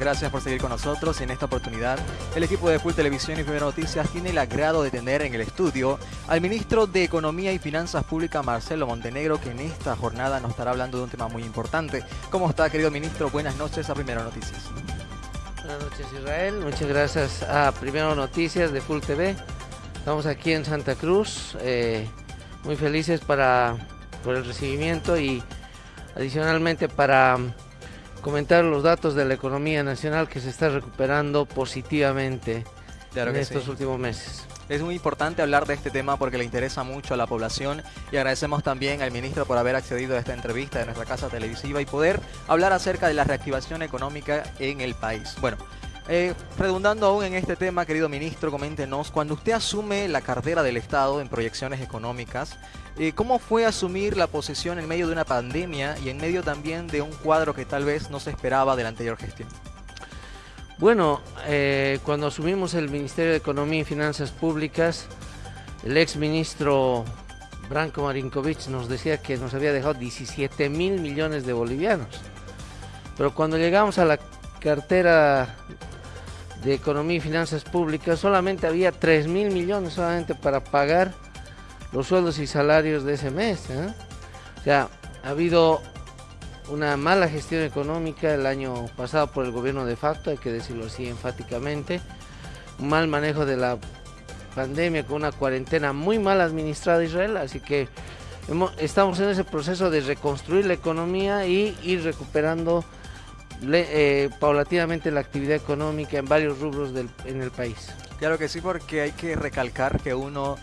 gracias por seguir con nosotros. En esta oportunidad, el equipo de Full Televisión y Primera Noticias tiene el agrado de tener en el estudio al ministro de Economía y Finanzas Públicas, Marcelo Montenegro, que en esta jornada nos estará hablando de un tema muy importante. ¿Cómo está, querido ministro? Buenas noches a Primera Noticias. Buenas noches, Israel. Muchas gracias a Primera Noticias de Full TV. Estamos aquí en Santa Cruz, eh, muy felices para, por el recibimiento y adicionalmente para comentar los datos de la economía nacional que se está recuperando positivamente en estos últimos meses. Es muy importante hablar de este tema porque le interesa mucho a la población y agradecemos también al ministro por haber accedido a esta entrevista de nuestra casa televisiva y poder hablar acerca de la reactivación económica en el país. Bueno, eh, redundando aún en este tema, querido ministro, coméntenos, cuando usted asume la cartera del Estado en proyecciones económicas, eh, ¿Cómo fue asumir la posición en medio de una pandemia y en medio también de un cuadro que tal vez no se esperaba de la anterior gestión? Bueno, eh, cuando asumimos el Ministerio de Economía y Finanzas Públicas, el ex ministro Branko Marinkovic nos decía que nos había dejado 17 mil millones de bolivianos. Pero cuando llegamos a la cartera de Economía y Finanzas Públicas, solamente había 3 mil millones solamente para pagar los sueldos y salarios de ese mes. ¿eh? O sea, ha habido una mala gestión económica el año pasado por el gobierno de facto, hay que decirlo así enfáticamente, un mal manejo de la pandemia con una cuarentena muy mal administrada Israel, así que estamos en ese proceso de reconstruir la economía y ir recuperando eh, paulatinamente la actividad económica en varios rubros del, en el país. Claro que sí, porque hay que recalcar que uno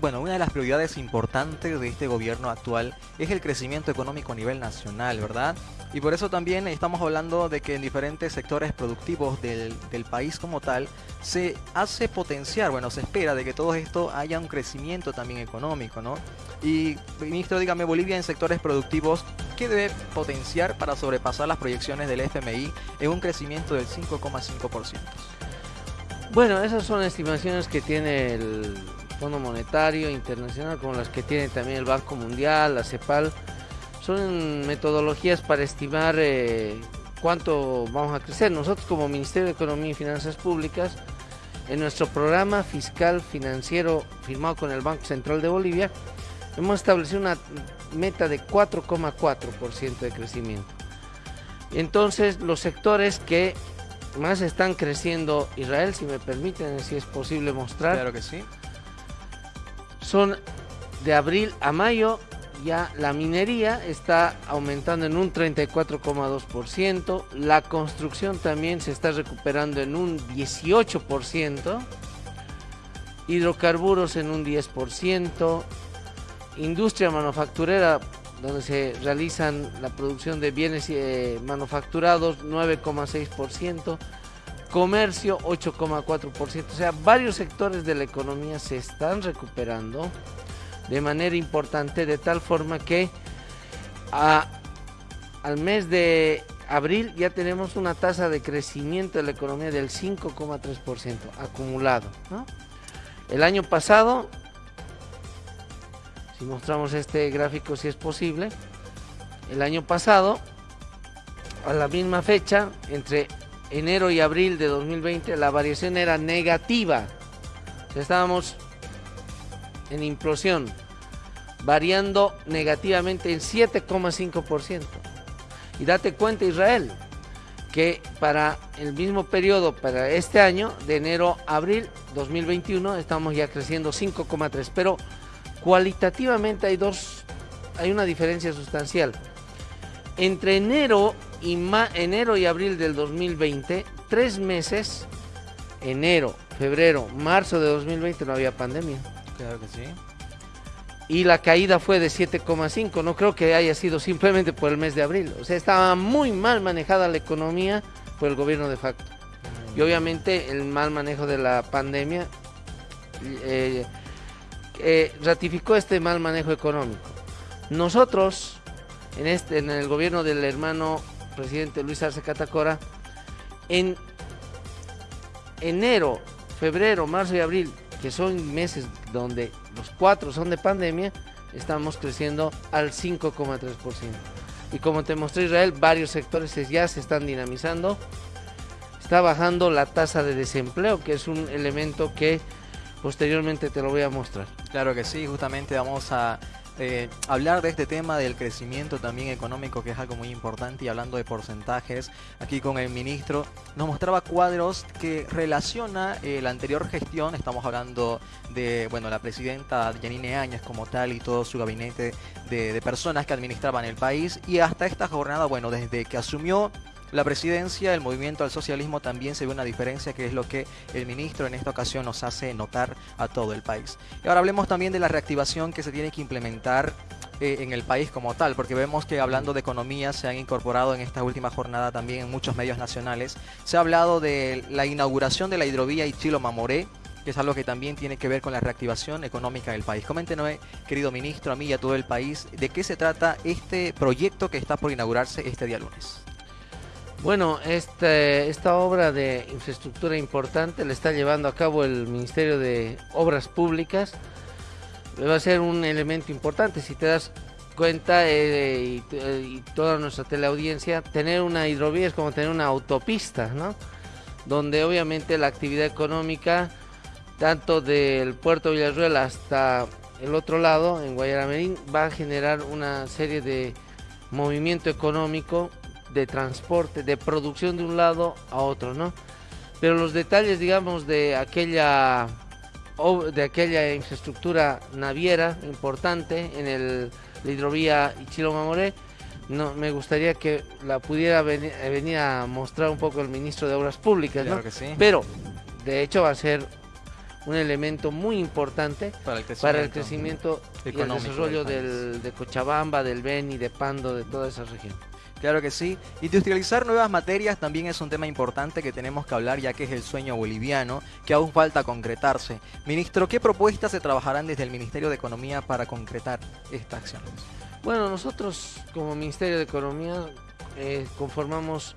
bueno, una de las prioridades importantes de este gobierno actual es el crecimiento económico a nivel nacional, ¿verdad? Y por eso también estamos hablando de que en diferentes sectores productivos del, país como tal se hace potenciar, bueno, se espera de que todo esto haya un crecimiento también económico, ¿no? Y, ministro, dígame, Bolivia en sectores productivos, ¿qué debe potenciar para sobrepasar las proyecciones del FMI en un crecimiento del 5,5%? Bueno, esas son estimaciones que tiene el Fondo Monetario Internacional, como las que tiene también el Banco Mundial, la CEPAL, son metodologías para estimar eh, cuánto vamos a crecer. Nosotros como Ministerio de Economía y Finanzas Públicas, en nuestro programa fiscal financiero firmado con el Banco Central de Bolivia, hemos establecido una meta de 4,4% de crecimiento. Entonces, los sectores que más están creciendo, Israel, si me permiten, si es posible mostrar. Claro que sí son de abril a mayo ya la minería está aumentando en un 34,2%, la construcción también se está recuperando en un 18%, hidrocarburos en un 10%, industria manufacturera donde se realizan la producción de bienes eh, manufacturados 9,6%, comercio 8,4%, o sea, varios sectores de la economía se están recuperando de manera importante, de tal forma que al mes de abril ya tenemos una tasa de crecimiento de la economía del 5,3% acumulado. El año pasado, si mostramos este gráfico si es posible, el año pasado, a la misma fecha, entre enero y abril de 2020 la variación era negativa. estábamos en implosión, variando negativamente en 7,5%. Y date cuenta Israel, que para el mismo periodo, para este año, de enero a abril 2021, estamos ya creciendo 5,3%. Pero cualitativamente hay dos, hay una diferencia sustancial. Entre enero y enero y abril del 2020, tres meses, enero, febrero, marzo de 2020 no había pandemia. Claro que sí. Y la caída fue de 7,5, no creo que haya sido simplemente por el mes de abril. O sea, estaba muy mal manejada la economía por el gobierno de facto. Y obviamente el mal manejo de la pandemia eh, eh, ratificó este mal manejo económico. Nosotros, en, este, en el gobierno del hermano presidente Luis Arce Catacora, en enero, febrero, marzo y abril, que son meses donde los cuatro son de pandemia, estamos creciendo al 5,3%. Y como te mostré Israel, varios sectores ya se están dinamizando está bajando la tasa de desempleo, que es un elemento que posteriormente te lo voy a mostrar. Claro que sí, justamente vamos a eh, hablar de este tema del crecimiento también económico, que es algo muy importante, y hablando de porcentajes, aquí con el ministro nos mostraba cuadros que relaciona eh, la anterior gestión, estamos hablando de, bueno, la presidenta Janine Áñez como tal y todo su gabinete de personas que administraban el país, y hasta esta jornada, bueno, desde que asumió la presidencia, el movimiento al socialismo también se ve una diferencia que es lo que el ministro en esta ocasión nos hace notar a todo el país. Y ahora hablemos también de la reactivación que se tiene que implementar eh, en el país como tal, porque vemos que hablando de economía se han incorporado en esta última jornada también en muchos medios nacionales. Se ha hablado de la inauguración de la hidrovía Ichilo-Mamoré, que es algo que también tiene que ver con la reactivación económica del país. Coméntenos, querido ministro, a mí y a todo el país, de qué se trata este proyecto que está por inaugurarse este día lunes. Bueno, este, esta obra de infraestructura importante la está llevando a cabo el Ministerio de Obras Públicas. Va a ser un elemento importante, si te das cuenta eh, y, toda nuestra teleaudiencia, tener una hidrovía es como tener una autopista, ¿no? Donde obviamente la actividad económica, tanto del puerto de Villarruel hasta el otro lado, en Guayaramerín, va a generar una serie de movimiento económico de transporte, de producción de un lado a otro, ¿no? Pero los detalles, digamos, de aquella de aquella infraestructura naviera importante en el la hidrovía Ichilo-Mamoré, no, me gustaría que la pudiera venir, a mostrar un poco el ministro de Obras Públicas, ¿no? Pero, de hecho, va a ser un elemento muy importante para el crecimiento, y el desarrollo del, de Cochabamba, del Beni, de Pando, de toda esa región. Claro que sí. Industrializar nuevas materias también es un tema importante que tenemos que hablar ya que es el sueño boliviano que aún falta concretarse. Ministro, ¿qué propuestas se trabajarán desde el Ministerio de Economía para concretar esta acción? Bueno, nosotros como Ministerio de Economía eh, conformamos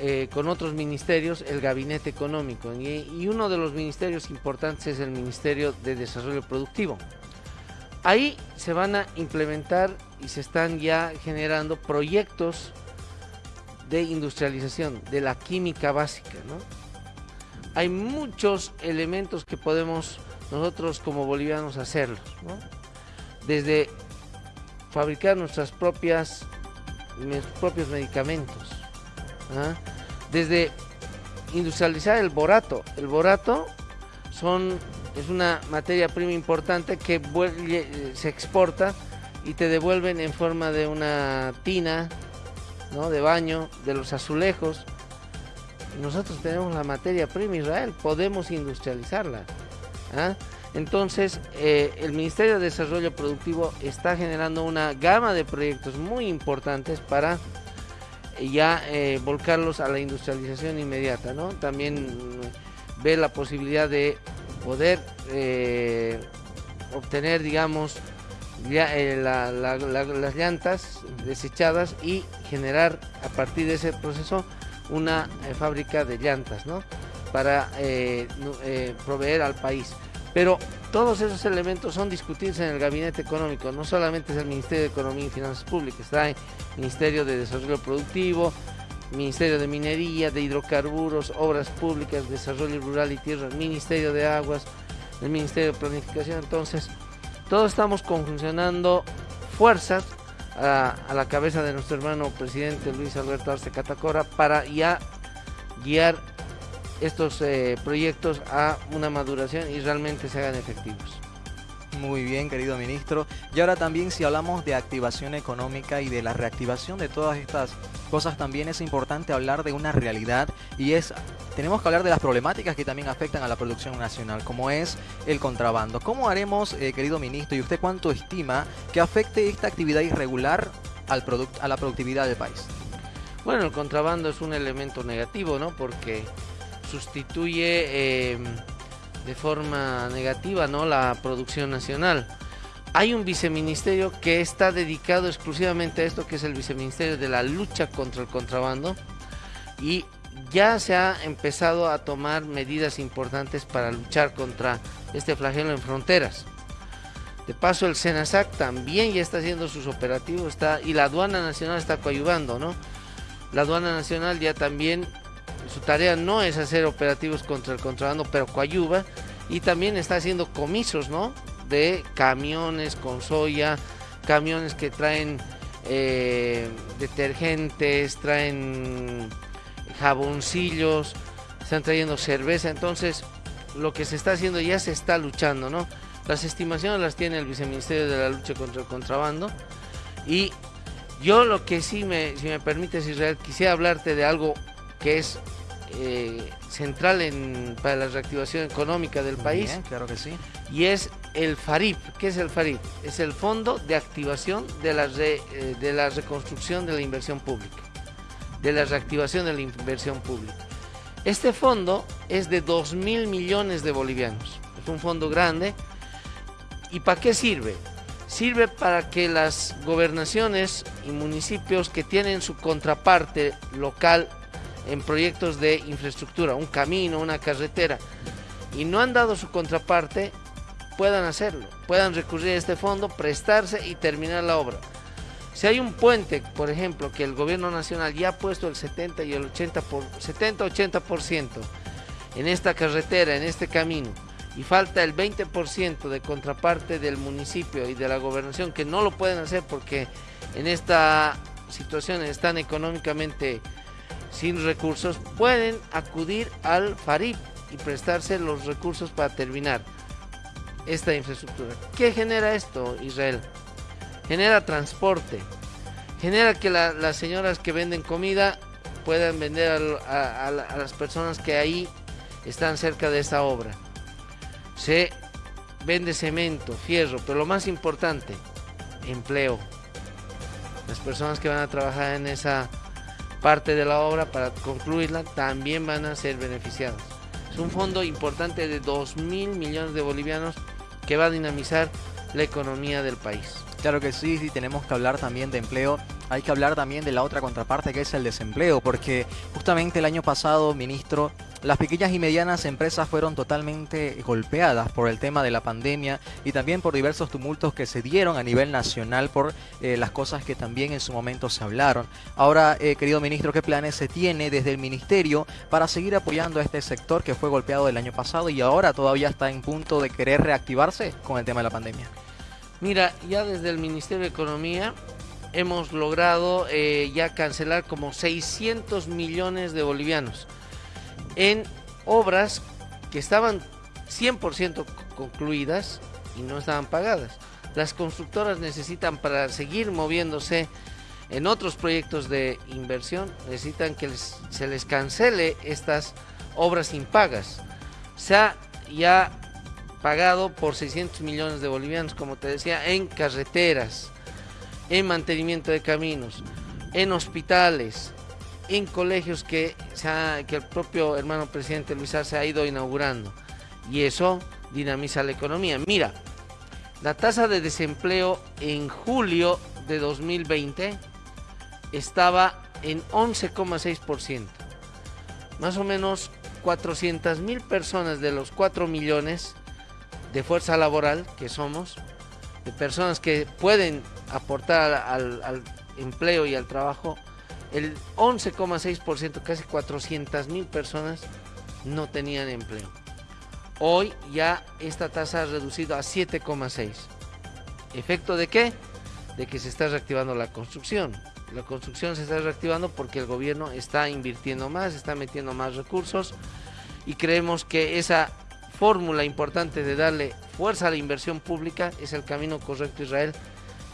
eh, con otros ministerios el gabinete económico y uno de los ministerios importantes es el Ministerio de Desarrollo Productivo. Ahí se van a implementar y se están ya generando proyectos de industrialización de la química básica, ¿no? Hay muchos elementos que podemos nosotros como bolivianos hacerlos, ¿no? Desde fabricar nuestras propias propios medicamentos, ¿ah? desde industrializar el borato. El borato son es una materia prima importante que se exporta y te devuelven en forma de una tina ¿no? de baño, de los azulejos. Nosotros tenemos la materia prima Israel, podemos industrializarla. ¿ah? Entonces, eh, el Ministerio de Desarrollo Productivo está generando una gama de proyectos muy importantes para eh, ya eh, volcarlos a la industrialización inmediata. ¿no? También mm, ve la posibilidad de poder eh, obtener, digamos, eh, las llantas desechadas y generar a partir de ese proceso una eh, fábrica de llantas, ¿no? Para proveer al país. Pero todos esos elementos son discutidos en el gabinete económico, no solamente es el Ministerio de Economía y Finanzas Públicas, está el Ministerio de Desarrollo Productivo, Ministerio de Minería, de Hidrocarburos, Obras Públicas, Desarrollo Rural y Tierra, Ministerio de Aguas, el Ministerio de Planificación. Entonces, todos estamos conjuncionando fuerzas a, la cabeza de nuestro hermano presidente Luis Alberto Arce Catacora para ya guiar estos eh, proyectos a una maduración y realmente se hagan efectivos. Muy bien, querido ministro. Y ahora también si hablamos de activación económica y de la reactivación de todas estas cosas, también es importante hablar de una realidad y es, tenemos que hablar de las problemáticas que también afectan a la producción nacional, como es el contrabando. ¿Cómo haremos, eh, querido ministro, y usted cuánto estima que afecte esta actividad irregular al a la productividad del país? Bueno, el contrabando es un elemento negativo, ¿no? Porque sustituye... Eh, de forma negativa ¿no? la producción nacional. Hay un viceministerio que está dedicado exclusivamente a esto, que es el viceministerio de la lucha contra el contrabando, y ya se ha empezado a tomar medidas importantes para luchar contra este flagelo en fronteras. De paso, el SENASAC también ya está haciendo sus operativos está, y la aduana nacional está coayudando, ¿no? La aduana nacional ya también su tarea no es hacer operativos contra el contrabando, pero coayuva y también está haciendo comisos, ¿no? De camiones con soya, camiones que traen eh, detergentes, traen jaboncillos, están trayendo cerveza, entonces lo que se está haciendo ya se está luchando, ¿no? Las estimaciones las tiene el viceministerio de la lucha contra el contrabando y yo lo que sí me, si me permites Israel, quisiera hablarte de algo que es eh, central en, para la reactivación económica del país. claro que sí. Y es el FARIP. ¿Qué es el FARIP? Es el Fondo de Activación de la, eh, de la Reconstrucción de la Inversión Pública, de la reactivación de la inversión pública. Este fondo es de 2 mil millones de bolivianos. Es un fondo grande. ¿Y para qué sirve? Sirve para que las gobernaciones y municipios que tienen su contraparte local en proyectos de infraestructura, un camino, una carretera, y no han dado su contraparte, puedan hacerlo, puedan recurrir a este fondo, prestarse y terminar la obra. Si hay un puente, por ejemplo, que el gobierno nacional ya ha puesto el 70 y el 80 por 70-80% en esta carretera, en este camino, y falta el 20% de contraparte del municipio y de la gobernación que no lo pueden hacer porque en esta situación están económicamente sin recursos, pueden acudir al FARIP y prestarse los recursos para terminar esta infraestructura. ¿Qué genera esto, Israel? genera transporte, genera que las señoras que venden comida puedan vender a, las personas que ahí están cerca de esa obra. Se vende cemento, fierro, pero lo más importante, empleo. Las personas que van a trabajar en esa parte de la obra para concluirla también van a ser beneficiadas. Es un fondo importante de 2 mil millones de bolivianos que va a dinamizar la economía del país. Claro que sí, sí, tenemos que hablar también de empleo. Hay que hablar también de la otra contraparte que es el desempleo, porque justamente el año pasado, ministro, las pequeñas y medianas empresas fueron totalmente golpeadas por el tema de la pandemia y también por diversos tumultos que se dieron a nivel nacional por eh, las cosas que también en su momento se hablaron. Ahora, eh, querido ministro, ¿qué planes se tiene desde el ministerio para seguir apoyando a este sector que fue golpeado el año pasado y ahora todavía está en punto de querer reactivarse con el tema de la pandemia? Mira, ya desde el Ministerio de Economía hemos logrado eh, ya cancelar como 600 millones de bolivianos en obras que estaban 100% concluidas y no estaban pagadas. Las constructoras necesitan para seguir moviéndose en otros proyectos de inversión, necesitan que se les cancele estas obras impagas. Se ha ya pagado por 600 millones de bolivianos, como te decía, en carreteras, en mantenimiento de caminos, en hospitales, en colegios que, que el propio hermano presidente Luis Arce ha ido inaugurando. Y eso dinamiza la economía. Mira, la tasa de desempleo en julio de 2020 estaba en 11,6%. Más o menos 400 mil personas de los 4 millones de fuerza laboral que somos, de personas que pueden aportar al, empleo y al trabajo, el 11,6%, casi 400 mil personas no tenían empleo. Hoy ya esta tasa ha reducido a 7,6. ¿Efecto de qué? De que se está reactivando la construcción. La construcción se está reactivando porque el gobierno está invirtiendo más, está metiendo más recursos y creemos que esa fórmula importante de darle fuerza a la inversión pública es el camino correcto Israel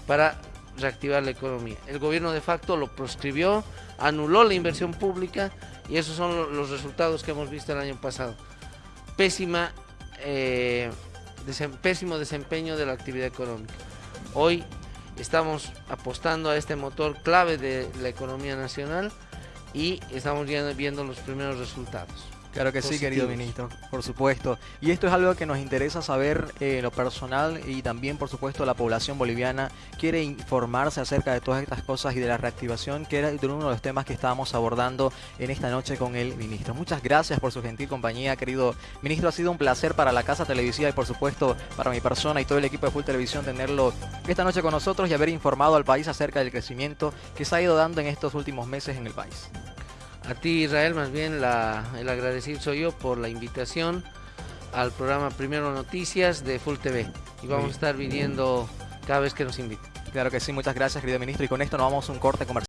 para reactivar la economía. El gobierno de facto lo proscribió, anuló la inversión pública y esos son los resultados que hemos visto el año pasado. Pésima, eh, pésimo desempeño de la actividad económica. Hoy estamos apostando a este motor clave de la economía nacional y estamos viendo los primeros resultados. Claro que sí, querido ministro, por supuesto. Y esto es algo que nos interesa saber eh, lo personal y también, por supuesto, la población boliviana quiere informarse acerca de todas estas cosas y de la reactivación, que era uno de los temas que estábamos abordando en esta noche con el ministro. Muchas gracias por su gentil compañía, querido ministro. Ha sido un placer para la Casa Televisiva y, por supuesto, para mi persona y todo el equipo de Full Televisión tenerlo esta noche con nosotros y haber informado al país acerca del crecimiento que se ha ido dando en estos últimos meses en el país. A ti Israel, más bien la, el agradecido soy yo por la invitación al programa Primero Noticias de Full TV. Y vamos a estar viniendo cada vez que nos inviten. Claro que sí, muchas gracias querido ministro y con esto nos vamos a un corte comercial.